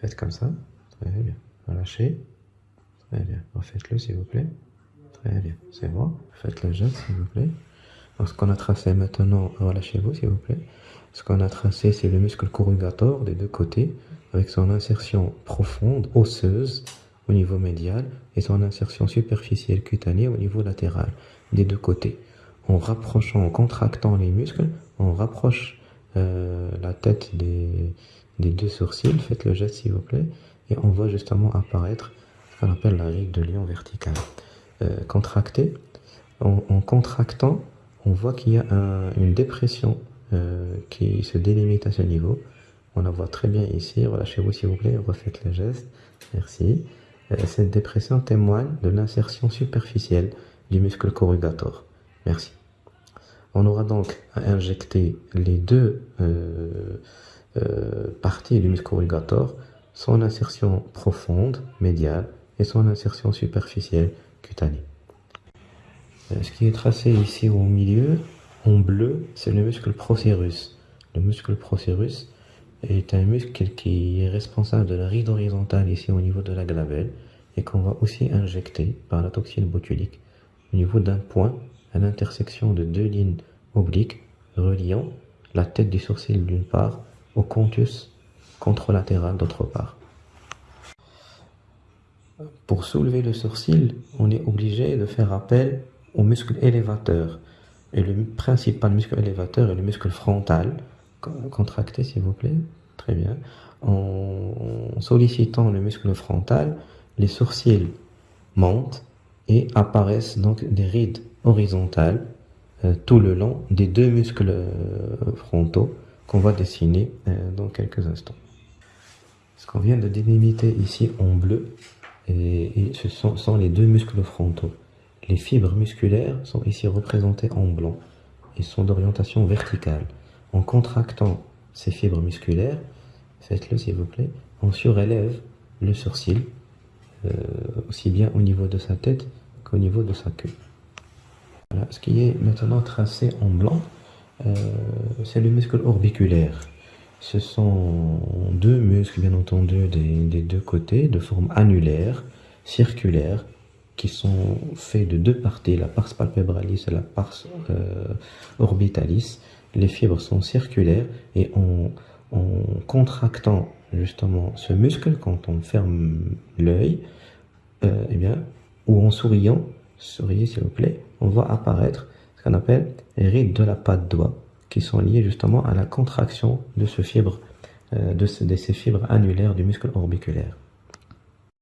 Faites comme ça. Très bien. Relâchez. Très bien. Refaites-le, s'il vous plaît. Très bien. C'est bon. Faites le geste, s'il vous plaît. ce qu'on a tracé maintenant, relâchez-vous, s'il vous plaît. Ce qu'on a tracé, c'est le muscle corrugator des deux côtés, avec son insertion profonde, osseuse, au niveau médial, et son insertion superficielle cutanée au niveau latéral, des deux côtés. En rapprochant, en contractant les muscles, on rapproche euh, la tête des, deux sourcils, faites le geste s'il vous plaît, et on voit justement apparaître ce qu'on appelle la ride de lion verticale. Euh, contracté, en, contractant, on voit qu'il y a une dépression euh, qui se délimite à ce niveau. On la voit très bien ici, relâchez-vous s'il vous plaît, refaites le geste, merci. Euh, cette dépression témoigne de l'insertion superficielle du muscle corrugator. Merci. On aura donc à injecter les deux parties du muscle corrugator, son insertion profonde, médiale, et son insertion superficielle, cutanée. Euh, ce qui est tracé ici au milieu, en bleu, c'est le muscle procérus. Le muscle procérus est un muscle qui est responsable de la ride horizontale ici au niveau de la glavelle et qu'on va aussi injecter par la toxine botulique au niveau d'un point à l'intersection de deux lignes obliques reliant la tête du sourcil d'une part au contus contralatéral d'autre part. Pour soulever le sourcil, on est obligé de faire appel au muscle élévateur. Et le principal muscle élévateur est le muscle frontal. Contractez s'il vous plaît. Très bien. En sollicitant le muscle frontal, les sourcils montent et apparaissent donc des rides horizontales euh, tout le long des deux muscles euh, frontaux qu'on va dessiner euh, dans quelques instants. Ce qu'on vient de délimiter ici en bleu, et, ce sont, les deux muscles frontaux. Les fibres musculaires sont ici représentées en blanc et sont d'orientation verticale. En contractant ces fibres musculaires, faites-le s'il vous plaît, on surélève le sourcil, euh, aussi bien au niveau de sa tête qu'au niveau de sa queue. Voilà, ce qui est maintenant tracé en blanc, euh, c'est le muscle orbiculaire. Ce sont deux muscles, bien entendu, des, deux côtés, de forme annulaire, circulaire, qui sont faits de deux parties, la pars palpebralis et la pars euh, orbitalis. Les fibres sont circulaires et en, contractant justement ce muscle, quand on ferme l'œil, euh, eh bien, ou en souriant, souriez s'il vous plaît, on voit apparaître ce qu'on appelle les rides de la patte doigt qui sont liées justement à la contraction de, euh, de, ces fibres annulaires du muscle orbiculaire.